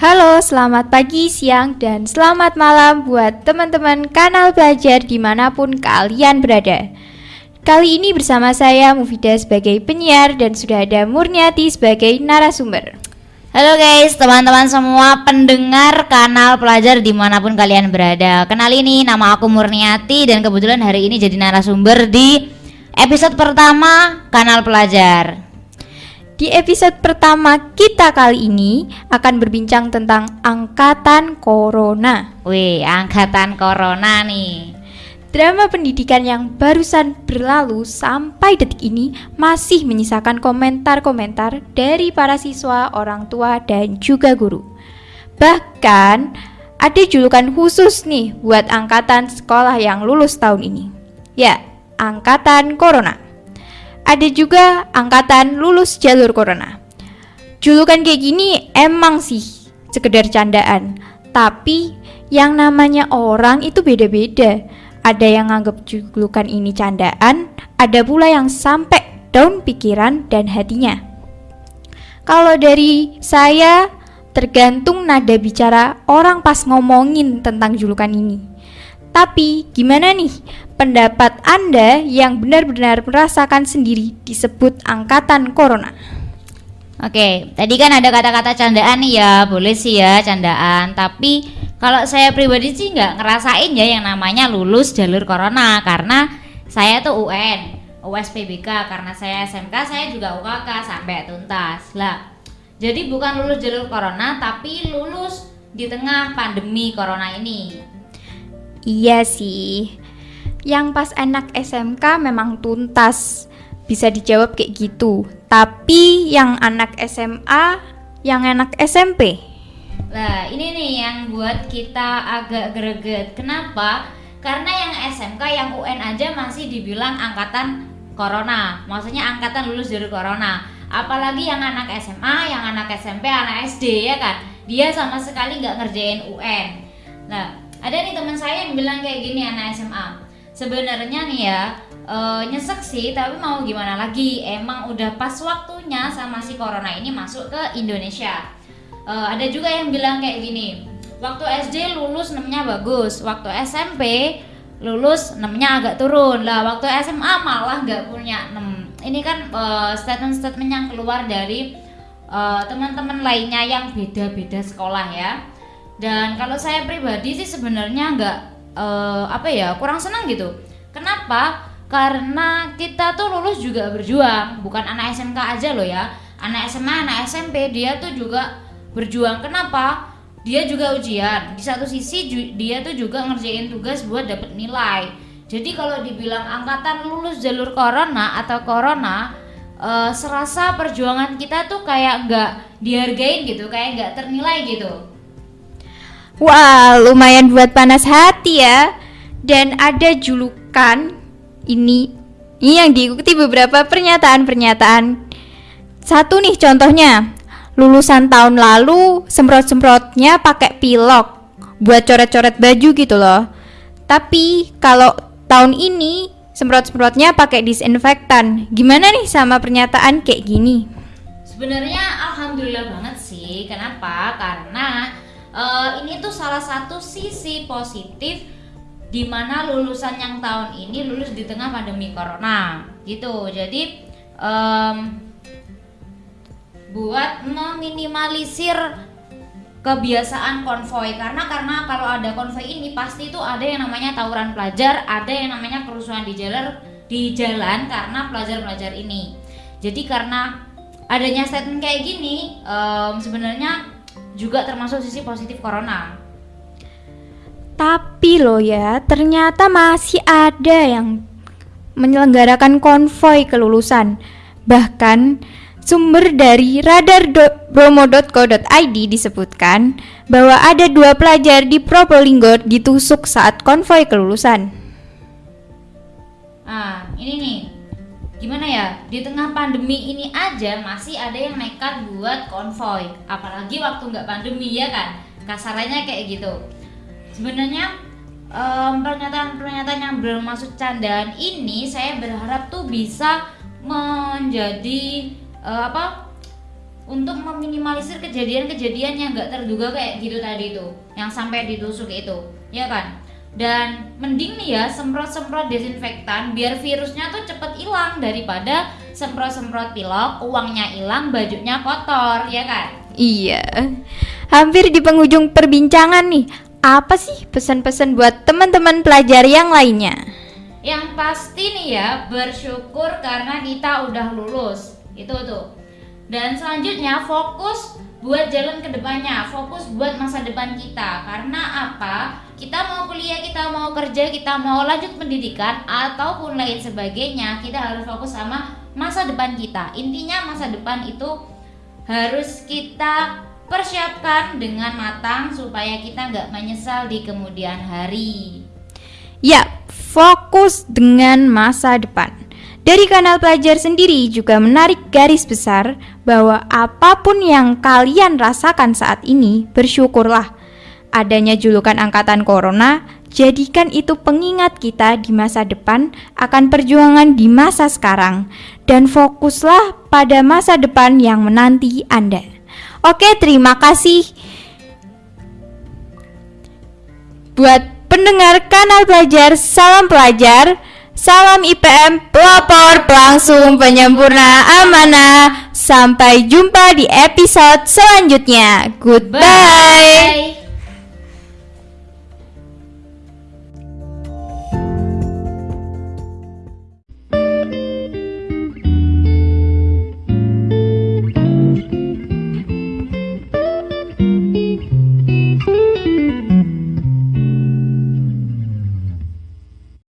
Halo, selamat pagi, siang, dan selamat malam buat teman-teman kanal belajar di mana pun kalian berada. Kali ini bersama saya Mufida sebagai penyiar dan sudah ada Murniati sebagai narasumber. Halo guys, teman-teman semua pendengar kanal pelajar di mana pun kalian berada Kenal ini nama aku Murniati dan kebetulan hari ini jadi narasumber di episode pertama kanal pelajar Di episode pertama kita kali ini akan berbincang tentang angkatan corona Wih, angkatan corona nih Drama pendidikan yang barusan berlalu sampai detik ini masih menyisakan komentar-komentar dari para siswa, orang tua, dan juga guru. Bahkan ada julukan khusus nih buat angkatan sekolah yang lulus tahun ini. Ya, angkatan corona. Ada juga angkatan lulus jalur corona. Julukan kayak gini emang sih sekedar candaan, tapi yang namanya orang itu beda-beda ada yang nganggap julukan ini candaan, ada pula yang sampai down pikiran dan hatinya. Kalau dari saya, tergantung nada bicara orang pas ngomongin tentang julukan ini. Tapi gimana nih pendapat Anda yang benar-benar merasakan sendiri disebut angkatan corona? Oke, tadi kan ada kata-kata candaan nih ya, boleh sih ya candaan, tapi kalau saya pribadi sih nggak ngerasain ya yang namanya lulus jalur corona karena saya tuh UN, USPBK karena saya SMK saya juga UKK sampai tuntas lah. Jadi bukan lulus jalur corona tapi lulus di tengah pandemi corona ini. Iya sih. Yang pas enak SMK memang tuntas. Bisa dijawab kayak gitu. Tapi yang anak SMA, yang enak SMP Nah, ini nih yang buat kita agak greget. Kenapa? Karena yang SMK, yang UN aja masih dibilang angkatan corona. Maksudnya angkatan lulus dari corona. Apalagi yang anak SMA, yang anak SMP, anak SD ya kan. Dia sama sekali nggak ngerjain UN. Nah, ada nih teman saya yang bilang kayak gini anak SMA. Sebenarnya nih ya, e, nyesek sih, tapi mau gimana lagi? Emang udah pas waktunya sama si corona ini masuk ke Indonesia uh, ada juga yang bilang kayak gini waktu SD lulus namanya bagus waktu SMP lulus namanya agak turun lah waktu SMA malah nggak punya 6 ini kan uh, statement-statement yang keluar dari teman-teman lainnya yang beda-beda sekolah ya dan kalau saya pribadi sih sebenarnya nggak uh, apa ya kurang senang gitu. Kenapa? Karena kita tuh lulus juga berjuang bukan anak SMK aja loh ya. Anak SMA anak SMP dia tuh juga berjuang. Kenapa? Dia juga ujian. Di satu sisi dia tuh juga ngerjain tugas buat dapet nilai. Jadi kalau dibilang angkatan lulus jalur corona atau corona uh, serasa perjuangan kita tuh kayak nggak dihargain gitu kayak nggak ternilai gitu Wah lumayan buat panas hati ya dan ada julukan ini ini yang diikuti beberapa pernyataan-pernyataan satu nih contohnya lulusan tahun lalu semprot-semprotnya pakai pilok buat coret-coret baju gitu loh. Tapi kalau tahun ini semprot-semprotnya pakai disinfektan. Gimana nih sama pernyataan kayak gini? Sebenarnya alhamdulillah banget sih. Kenapa? Karena uh, ini tuh salah satu sisi positif di mana lulusan yang tahun ini lulus di tengah pandemi corona gitu. Jadi um, buat meminimalisir kebiasaan konvoy karena karena kalau ada konvoy ini pasti itu ada yang namanya tawuran pelajar, ada yang namanya kerusuhan di jalan di jalan karena pelajar-pelajar ini. Jadi karena adanya statement kayak gini um, sebenarnya juga termasuk sisi positif corona. Tapi loh ya, ternyata masih ada yang menyelenggarakan konvoy kelulusan. Bahkan Sumber dari radar.bromo.co.id disebutkan bahwa ada dua pelajar di Probolinggo ditusuk saat konvoi kelulusan. Ah, ini nih. Gimana ya? Di tengah pandemi ini aja masih ada yang nekat buat konvoi. Apalagi waktu nggak pandemi ya kan? Kasarannya kayak gitu. Sebenarnya um, pernyataan-pernyataan yang bermaksud candaan ini saya berharap tuh bisa menjadi uh, apa untuk meminimalisir kejadian-kejadian yang nggak terduga kayak gitu tadi itu yang sampai ditusuk itu ya kan dan mending nih ya semprot-semprot desinfektan biar virusnya tuh cepet hilang daripada semprot-semprot pilok uangnya hilang bajunya kotor ya kan Iya. Hampir di penghujung perbincangan nih. Apa sih pesan-pesan buat teman-teman pelajar yang lainnya? yang pasti nih ya bersyukur karena kita udah lulus itu tuh dan selanjutnya fokus buat jalan ke depannya fokus buat masa depan kita. Karena apa? Kita mau kuliah kita mau kerja kita mau lanjut pendidikan ataupun lain sebagainya kita harus fokus sama masa depan kita. Intinya masa depan itu harus kita persiapkan dengan matang supaya kita nggak menyesal di kemudian hari. Ya, fokus dengan masa depan. Dari kanal pelajar sendiri juga menarik garis besar bahwa apa pun yang kalian rasakan saat ini, bersyukurlah. Adanya julukan angkatan corona, jadikan itu pengingat kita di masa depan akan perjuangan di masa sekarang dan fokuslah pada masa depan yang menanti Anda. Oke, terima kasih buat pendengar kanal pelajar salam pelajar salam IPM pelopor pelangsung penyempurna amanah sampai jumpa di episode selanjutnya goodbye Bye.